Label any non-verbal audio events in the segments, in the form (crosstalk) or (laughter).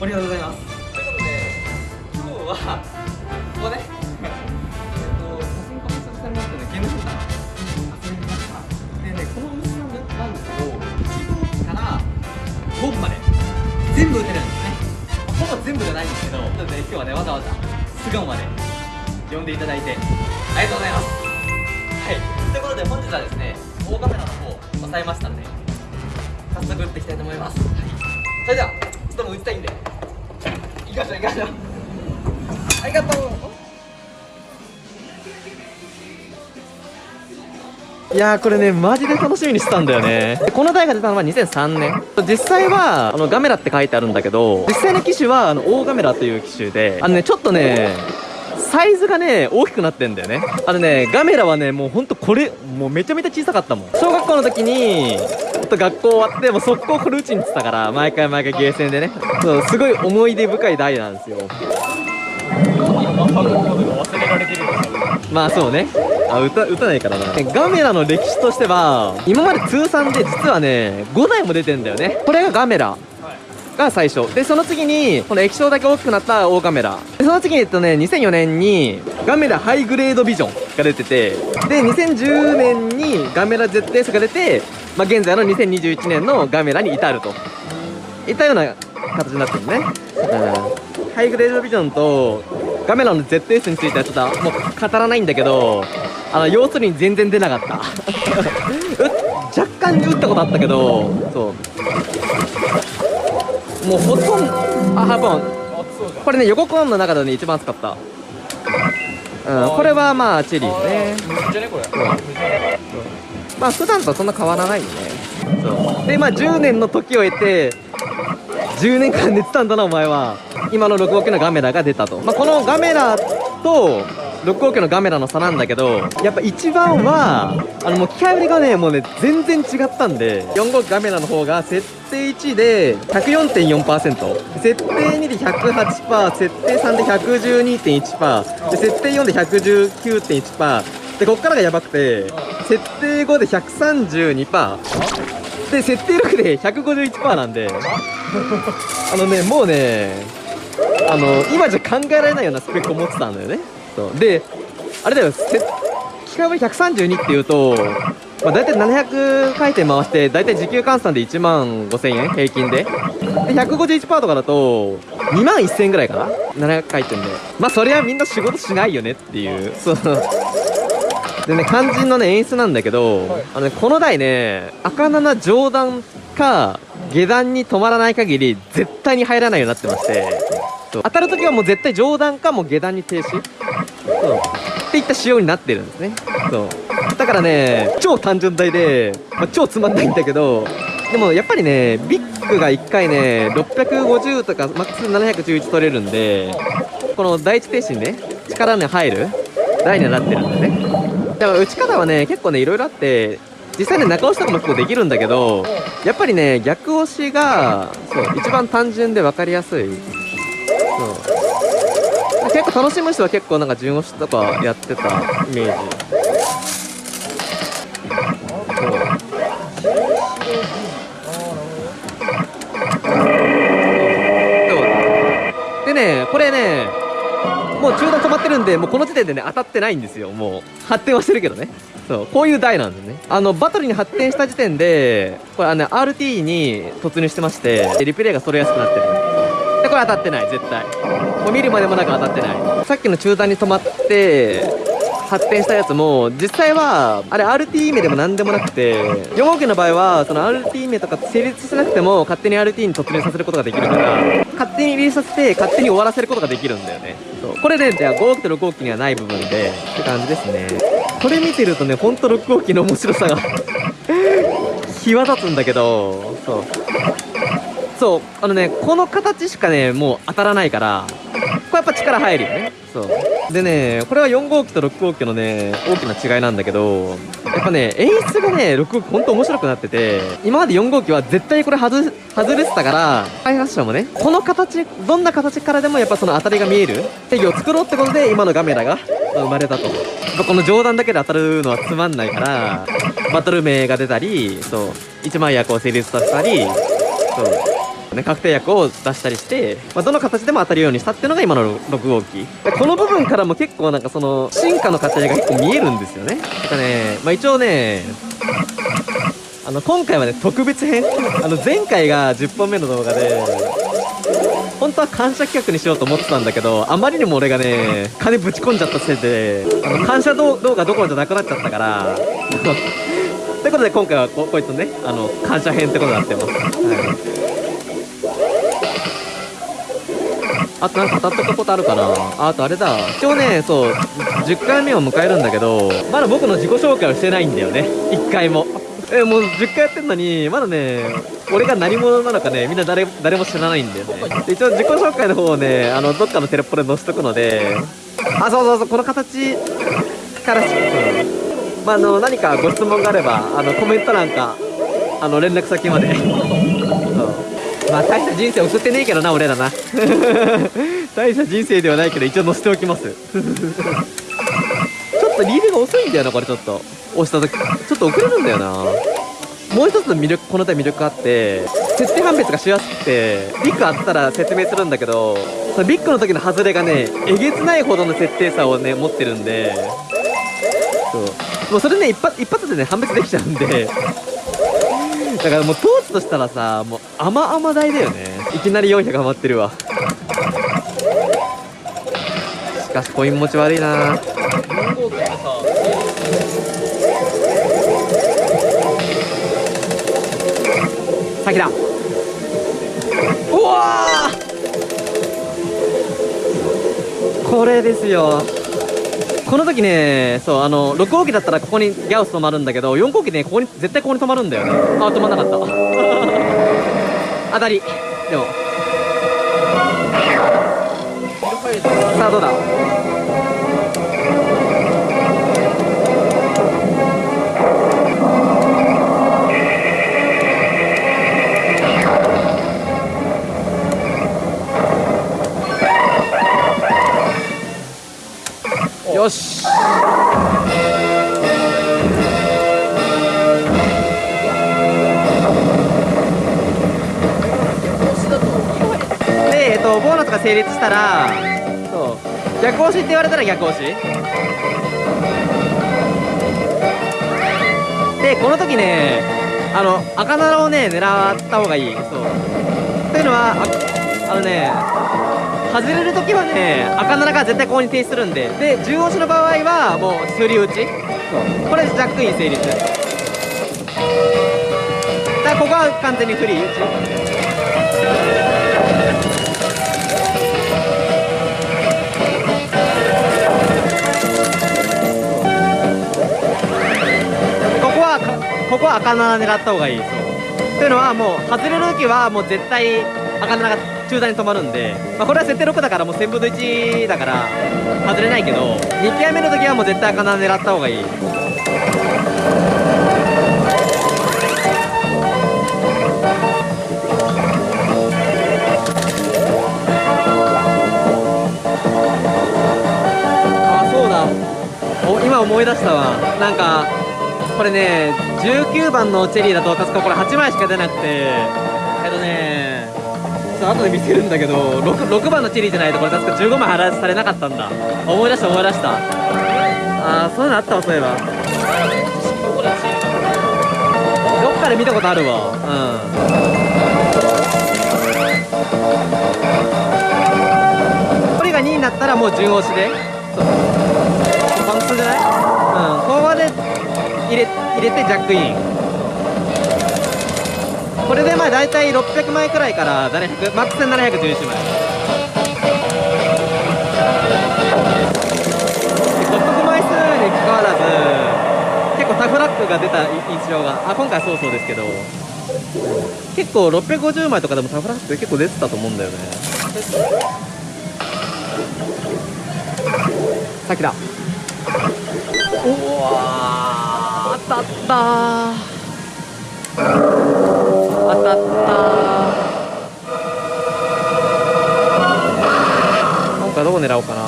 ありがとうございます。ということで今日はここねえっと写真コメントされましたねゲームセンター遊びましたでねこのお店なんですけど1号機から5部まで全部打てるんですね。ほぼ全部じゃないんですけどなので今日はねわざわざ巣鴨まで呼んでいただいてありがとうございます。はい。ということで本日はですね大カメラの方押さえましたんで早速打っていきたいと思います、はい、それではちょっとも打ちたいんで。行きましょう行きましょう。ありがとう。いやこれねマジで楽しみにしてたんだよね。この台が出たのは2003年。実際はあのガメラって書いてあるんだけど実際の機種はあの大ガメラという機種であのねちょっとねサイズがね大きくなってんだよね。あのねガメラはねもうほんとこれもうめちゃめちゃ小さかったもん。小学校の時にと学校終わってもう速攻これ打ちに行ってたから毎回毎回ゲーセンでね。そうすごい思い出深い台なんですよ。まあそうね。あ歌歌ないからな。ガメラの歴史としては今まで通算で実はね5台も出てんだよね。これがガメラ。が最初。でその次にこの液晶だけ大きくなった大カメラ。でその次にえっとね2004年にガメラハイグレードビジョンが出ててで2010年にガメラ ZS が出て、まあ、現在の2021年のガメラに至ると。いったような形になってるね、うん、ハイグレードビジョンとガメラの ZS についてはちょっともう語らないんだけどあの要するに全然出なかった。(laughs) 若干打ったことあったけどそう。もうほとんどあ半分これね横コーンの中でね一番使った。うん。これはまあチェリーねまあ普段とそんな変わらないよね。そう。でまあ10年の時を経て10年間寝てたんだなお前は。今の6号機のガメラが出たと、まあ、このガメラと6号機のガメラの差なんだけどやっぱ一番はあのもう機械売りがねもうね全然違ったんで4号ガメラの方が設定1で104.4%設定2で108%設定3で112.1%で設定4で119.1%でこっからがやばくて設定5で132%で設定6で151%なんで。あのねもうねあの今じゃ考えられないようなスペックを持ってたんだよね。そう。であれだよ機械割132っていうと、まあ、大体700回転回して大体時給換算で1万5000円平均で。で151%とかだと2万1000円ぐらいかな。700回転で。まあそれはみんな仕事しないよねっていう。そう。でね肝心のね演出なんだけど、はい、あのねこの台ね赤7上段か下段に止まらない限り絶対に入らないようになってまして当たるときはもう絶対上段かもう下段に停止。そう。っていった仕様になってるんですね。そう。だからね超単純台で、まあ、超つまんないんだけどでもやっぱりねビッグが1回ね650とかマックス711取れるんでこの第一停止にね力に入る台にはなってるんでねでも打ち方はね結構ねいろいろあって実際ね中押しとかも結構できるんだけどやっぱりね逆押しがそう一番単純で分かりやすい。そう。結構楽しむ人は結構なんか順押しとかやってたイメージ。ってるんでもうこの時点でね当たってないんですよ。もう発展はしてるけどね。そうこういう台なんですね。あのバトルに発展した時点でこれあの、RT に突入してましてリプレイが揃れやすくなってる。でこれ当たってない絶対。もう見るまでもなく当たってない。さっきの中段に止まって発展したやつも実際はあれ RT 名でも何でもなくて4号機の場合はその RT 名とか成立しなくても勝手に RT に突入させることができるから勝手にリリースさせて勝手に終わらせることができるんだよね。そう。これで、じゃあ5号機と6号機にはない部分でって感じですね。これ見てるとねほんと6号機の面白さが際立つんだけどそう。そう。あのねこの形しかねもう当たらないからっぱ力入るよね。そう。でねこれは4号機と6号機のね大きな違いなんだけどやっぱね演出がね6号機ほんと面白くなってて今まで4号機は絶対これ外外れてたから開発者もねこの形どんな形からでもやっぱその当たりが見える制御を作ろうってことで今のガメラが生まれたと。この上段だけで当たるのはつまんないからバトル名が出たりそう。一枚役を成立させたりそう。ね、確定薬を出したりして、まあ、どの形でも当たるようにしたっていうのが今の6号機。この部分からも結構なんかその進化の過程が結構見えるんですよね。なんかね、まあ、一応ねあの今回はね特別編。あの前回が10本目の動画で本当は感謝企画にしようと思ってたんだけどあまりにも俺がね金ぶち込んじゃったせいであの感謝動動画どころじゃなくなっちゃったからということで今回はここいつねあの感謝編ってことになってます、はい、あとなんか語ったことあるかな。あとあれだ。今日ねそう10回目を迎えるんだけどまだ僕の自己紹介をしてないんだよね。1回も。えもう10回やってんのにまだね俺が何者なのかねみんな誰誰も知らないんだよね。一応自己紹介の方をねあのどっかのテレポで載せとくのであそうそうそうこの形からしまあ、あの何かご質問があればあのコメント欄かあの連絡先まで。まあ大した人生送ってねえけどな俺らな。(laughs) 大した人生ではないけど一応載せておきます。(laughs) ちょっとリールが遅いんだよなこれちょっと。押した時ちょっと遅れるんだよな。もう一つの魅力この手魅力あって設定判別がしやすくてビッグあったら説明するんだけどそのビッグの時の外れがねえげつないほどの設定差をね持ってるんで。そう。もうそれね一発一発でね判別できちゃうんで。だからもうトーチとしたらさもう甘々台だよね。いきなり400ハマってるわ。しかしコイン持ち悪いな。先だ。うわこれですよ。この時ねそうあの6号機だったらここにギャオス止まるんだけど4号機ねここに絶対ここに止まるんだよね。あ止まんなかった。(laughs) 当たり。でも。さあどうだ？よし。で、えっと、ボーナスが成立したらそう。逆押しって言われたら逆押し。でこの時ねあの赤奈をね狙った方がいい。そう。というのはああのね外れるときはね赤奈が絶対ここに停止するんで。で10押しの場合はもう振り打ち。これジャックイン成立。だからここは完全にフリー打ち。ここはかここは赤7狙った方がいい。そう。というのはもう外れる時はもう絶対赤7が中段に止まるんで、まあ、これは設定6だからもう1000分の1だから外れないけど2回目の時はもう絶対赤7狙った方がいい。あそうだ。今思い出したわ。なんかこれね19番のチェリーだと確かこれ8枚しか出なくてと後で見せるんだけど 6, 6番のチェリーじゃないとこれ確か15枚払わされなかったんだ。思い出した思い出した。あーそういうのあったわそういえば。どっかで見たことあるわ。うん。これが2になったらもう順押しで。そう。パンクスじゃない？うん。ここまで入れ入れてジャックイン。これでまあ大体600枚くらいから700マックスで711枚。で獲得枚数に関わらず結構タフラックが出た印象があ今回そうそうですけど結構650枚とかでもタフラック結構出てたと思うんだよね。先だおわ当たっただった。なんかどこ狙おうかな。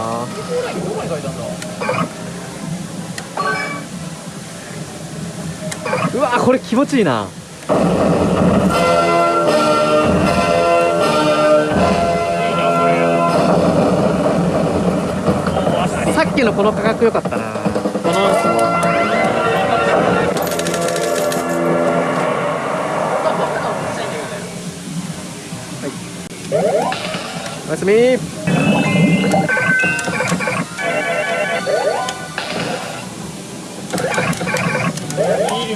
うわこれ気持ちいいな。さっきのこの価格良かったな。このやすみ。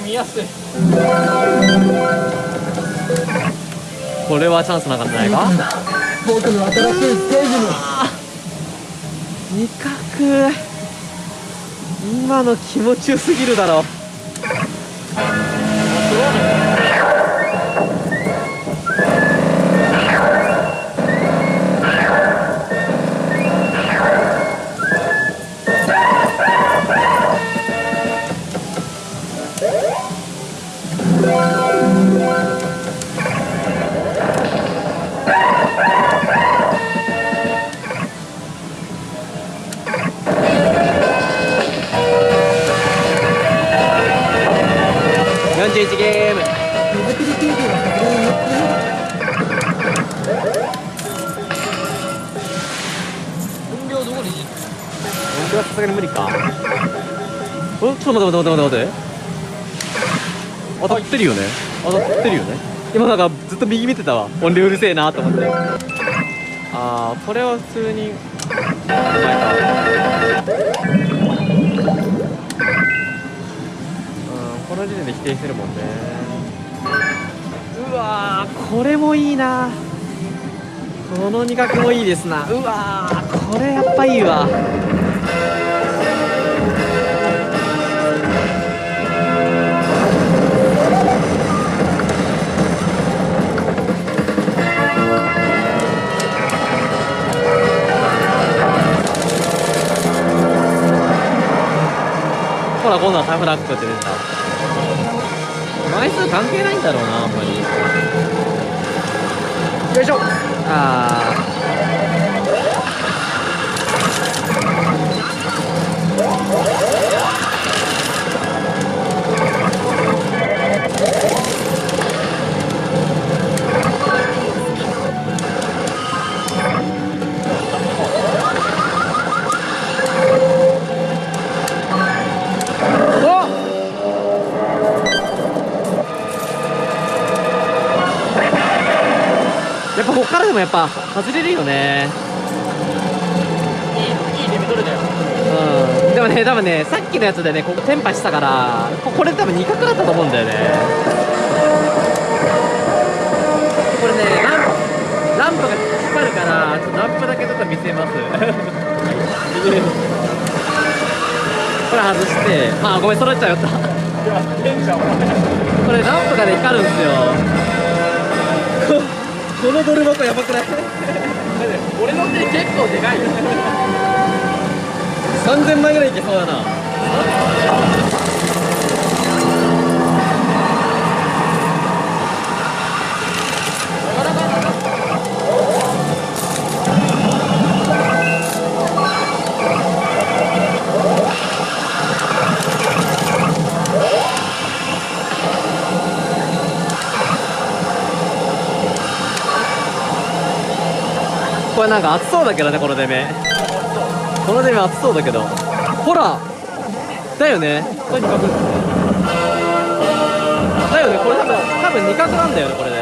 見やすい。これはチャンスなかったんじゃないか？僕の新しいステージに味覚。今の気持ちよすぎるだろるよね。当たってるよね。今なんかずっと右見てたわ。音量うるせえなと思って。あーこれは普通に。うんこの時点で否定してるもんね。うわこれもいいな。この味覚もいいですな。うわこれやっぱいいわ。ほら今度はタフラックって出てた枚数関係ないんだろうなあんまりよいしょああぱ外れるよね。いいいいレベル取れたよ。うん。でもね多分ねさっきのやつでねここテンパしたからここれ多分2角だったと思うんだよね。これねランランプが光るからちょっとランプだけちょっと見せます。(laughs) これ外してあごめん揃っちゃうよったこれランプがね光るんですよ。ここのドル箱やばくない？俺の手結構でかいよ。3000枚ぐらいいけそうだなこれなんか熱そうだけどねこの出目。この出目熱そうだけど。ほらだよね。これ二角だよねこれ多分多分二角なんだよねこれね。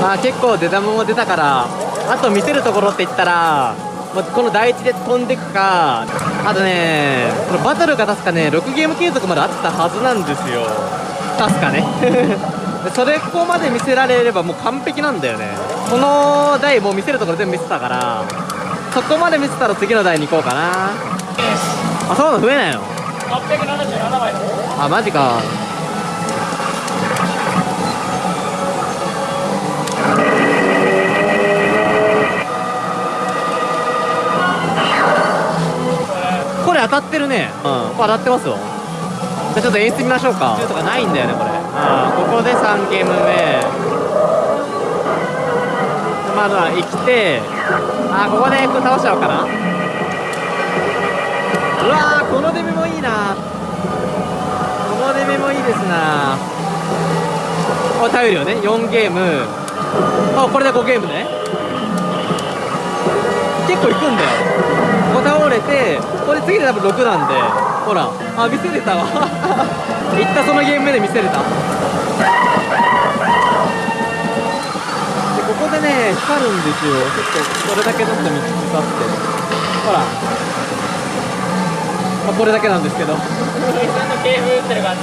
まあ結構出玉も出たから。あと見せるところって言ったらこの第一で飛んでくかあとねこのバトルが確かね6ゲーム継続まであったはずなんですよ。確かね。(laughs) それここまで見せられればもう完璧なんだよね。この台もう見せるところ全部見せたからそこまで見せたら次の台に行こうかな。あそうなの増えないの？877枚だあマジか当たってるね。うん。これ当たってますよ。じゃあちょっと演出見ましょうか。とかないんだよねこれ。うん。ここで3ゲーム目。まだ生きて。あここで倒しちゃおうかな。うわーこの出目もいいな。この出目もいいですな。あ頼るよね。4ゲーム。あこれで5ゲームね。結構いくんだよれてこれ次で多分6なんでほらあ見せれたわ。(laughs) いったそのゲーム目で見せれた。でここでね光るんですよ。ちょっとこれだけちょっと見つかって。ほら。まあ、これだけなんですけど。打ってる感じ。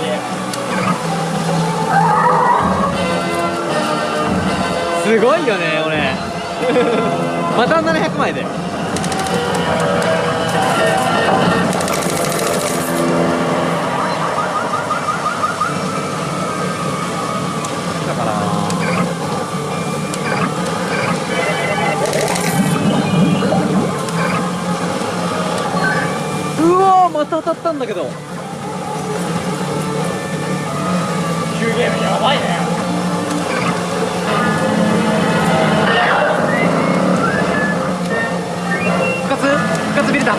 すごいよね俺 (laughs) また700枚で。だ当たったんだけど。9ゲームやばいね。復活？復活ビルだ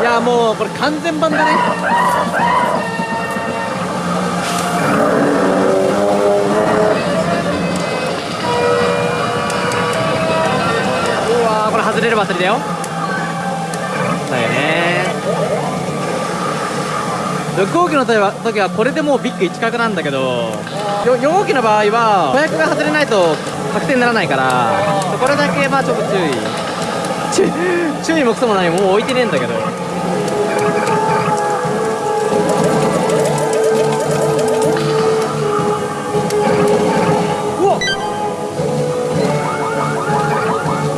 いやもうこれ完全版だね。うわーこれ外れるバッテリーだよ。だよね6号機の時は時はこれでもうビッグ1角なんだけど4号機の場合は子役が外れないと確定にならないからこれだけまあちょっと注意。(laughs) 注意もクソもないもう置いてねえんだけど。うわ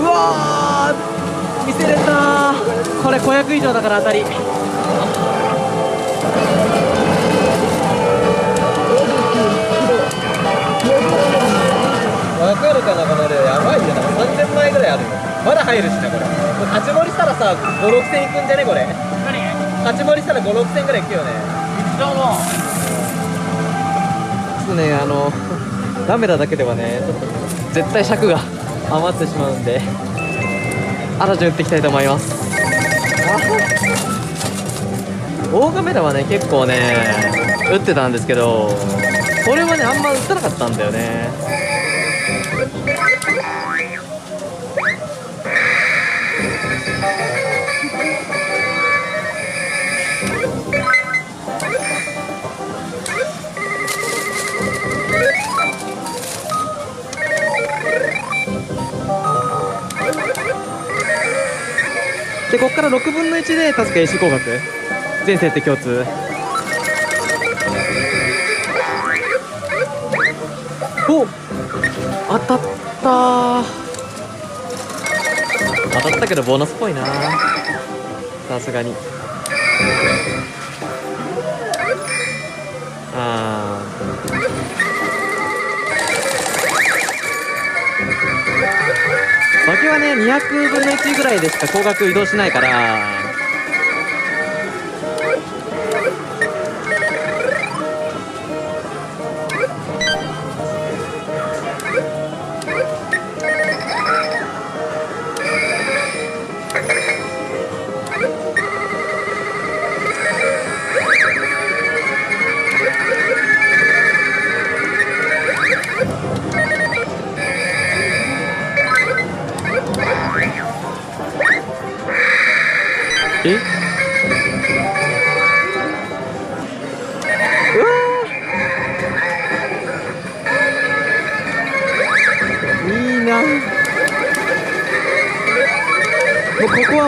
うわ見せれたこれ500以上だから当たり。るかなこの量やばいよな3000枚ぐらいあるよ。まだ入るしなこれ。これ勝ち盛りしたらさ5 6千いくんじゃねこれ。何勝ち盛りしたら5 6千ぐらいいくよね。一度もちょっとねあの (laughs) ラメラだけではねちょっと絶対尺が余ってしまうんでアラジン打っていきたいと思います。大カメラはね結構ね打ってたんですけどこれはねあんま打たなかったんだよねここから6分の1で確か AC 工学全設定共通。お当たった。当たったけどボーナスっぽいな。さすがに。あー。負けはね200分の1ぐらいでしか高額移動しないから。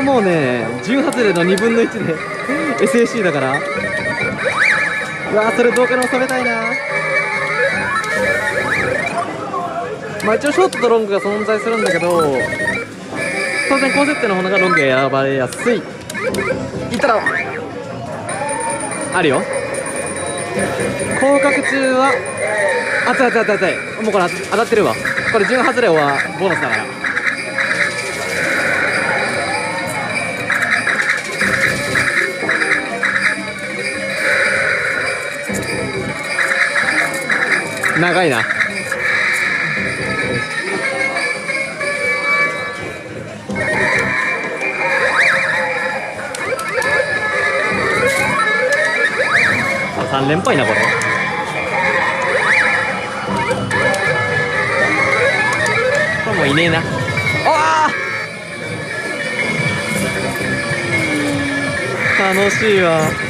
もうね10外れの2分の1で SAC だから。うわーそれ動画に収めたいな。まあ一応ショートとロングが存在するんだけど当然高設定の方がロングが選ばれやすい。いったらあるよ。降格中はあつあつあつあつもうこれ当たってるわ。これ順外れはボーナスだから。長いな。三連敗なこれ。これもいねえな。あ楽しいわ。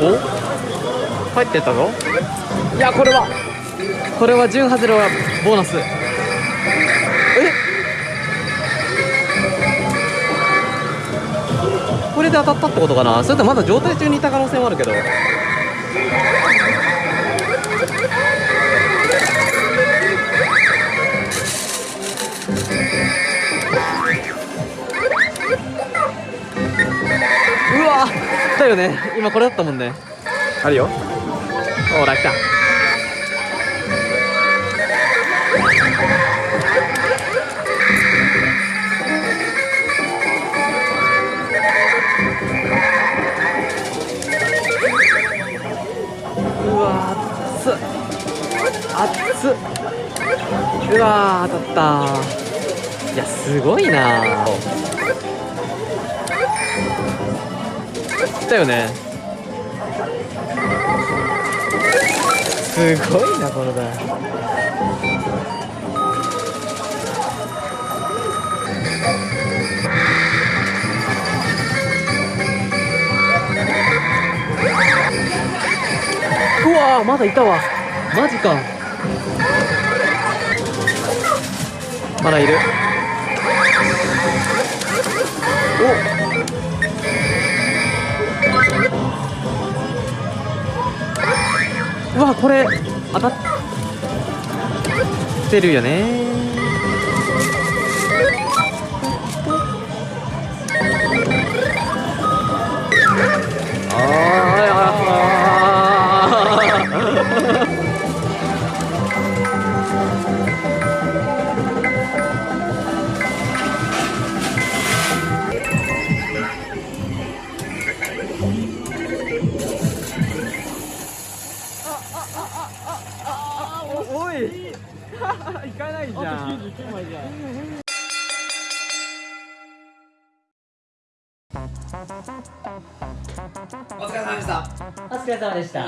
お？帰ってったぞいやこれは。これは順外れはボーナス。え？これで当たったってことかな？それとまだ状態中にいた可能性もあるけどよね。今これだったもんね。あるよ。ほら来たうわ熱っ。熱っ。うわ当たったいやすごいなよね。すごいなこの台うわまだいたわ。マジか。まだいる。おうわこれ当たってるよね。疲れ様でした。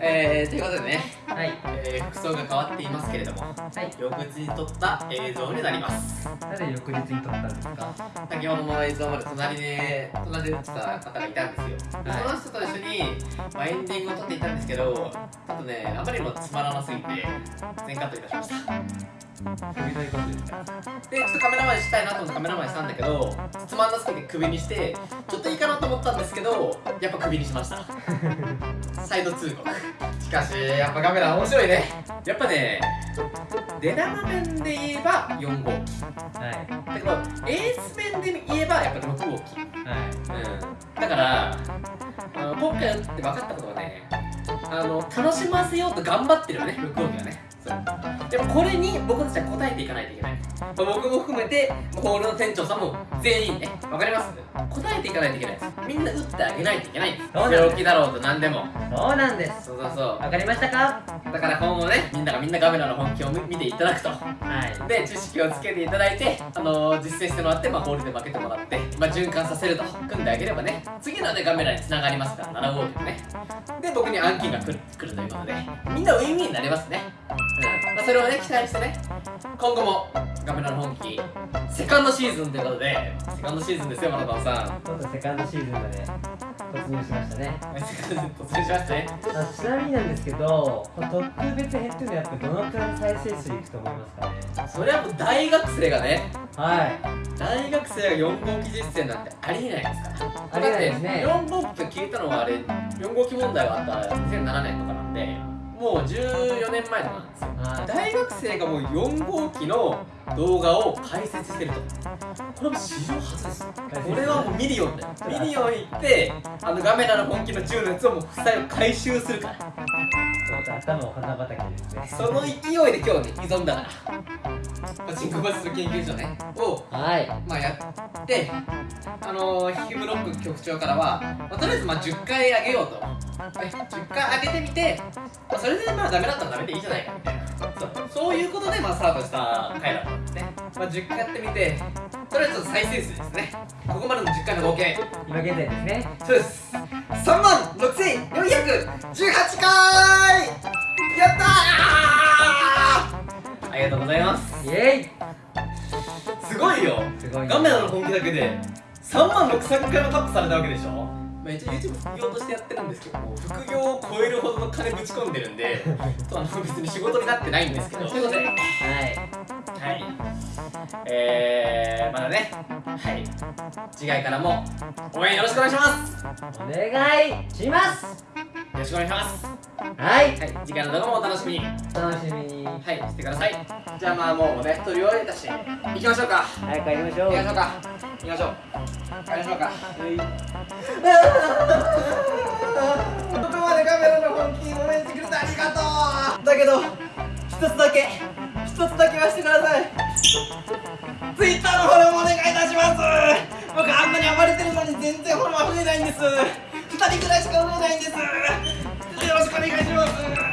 えー、ということでね、はい。えー、服装が変わっていますけれどもはい。翌日に撮った映像になります。なぜ翌日に撮ったんですか？先ほどの映像まで隣で隣で撮ってた方がいたんですよ、ではい。その人と一緒に、まあ、エンディングを撮っていたんですけどちょっとねあまりにもつまらなすぎて全カットいたしましたでちょっとカメラマンしたいなと思ってカメラマンしたんだけどつまんなすぎて首にしてちょっといいかなと思ったんですけどやっぱ首にしました。(laughs) サイド通告しかしやっぱカメラ面白いね。やっぱね出玉面で言えば4号機。はい。だけどエース面で言えばやっぱ6号機。はい。うん。だからあの今回打って分かったことはねあの楽しませようと頑張ってるよね6号機がね。そうでもこれに僕たちは答えていかないといけない、僕も含めてホールの店長さんも全員ねわかります。応えていかないといけないです。みんな打ってあげないといけない。病気だろうと何でも。そうなんです。そうそうそう。わかりましたか？だから今後ねみんながみんなガメラの本気を見見ていただくと。はい。で知識をつけていただいて、あのー実践してもらって、まあ、ホールで負けてもらって、まあ、循環させると。組んであげればね次のねカメラにつながりますから7号機もね。で僕に暗記が来る来るということでみんなウィンウィンになりますね。うん。まあ、それをね期待してね今後もガメラの本気セカンドシーズンということでセカンドシーズンですよマラトンさん。ちょっとセカンドシーズンまで突入しましたね。突入しましたね。あちなみになんですけど特別編っていうのはやっぱどのくらいの再生数いくと思いますかね？それはもう大学生がね。はい。大学生が4号機実践なんてありえないですから。ありえないですね。だって4号機と聞いたのはあれ4号機問題があった2007年とかなんでもう14年前とかなんですよ。はい。大学生がもう4号機の動画を解説してると。これも史上初です。これはもうミリオンだよミリオン行ってあのガメラの本気の10のやつをもう負債を回収するから。ちょっと頭を花畑ですね。その勢いで今日ね挑んだから。パチンコバスの研究所ね。をはい。まあやって、あのー、ヒブロック局長からは、まあ、とりあえずまあ10回上げようと、ね、10回上げてみて、まあ、それでまあダメだったらダメでいいじゃないかみたいなそういうことでまあスタートした回だったんですね。まあ、10回やってみてそれはちょっと再生数ですね。ここまでの10回の合計今現在ですね。そうです。3万6418回。やったー！ありがとうございます。イエイ！すごいよ。すごいガメラの本気だけで3万6000回もタップされたわけでしょ？まあ、一応 YouTube 副業としてやってるんですけども副業を超えるほどの金ぶち込んでるんでとあの別に仕事になってないんですけどということではいはい。えー、まだね、はい。次回からも応援よろしくお願いします。よお願いしますろしくお願いします。はいはい、次回の動画もお楽しみに。は楽しみにい、してください。じゃあまあもうね、撮り終わりだし、行きましょうか。早く帰りましょう行きましょうか。行きましょう。帰りましょうか。ここまでカメラの本気に応援してくれてありがとうだけど、一つだけ、一つだけはしてください。ツイッターのフォローもお願いいたします僕あんなに暴れてるのに全然フォロワー増えないんです二人くらいしか増えないんです。よろしくお願いします。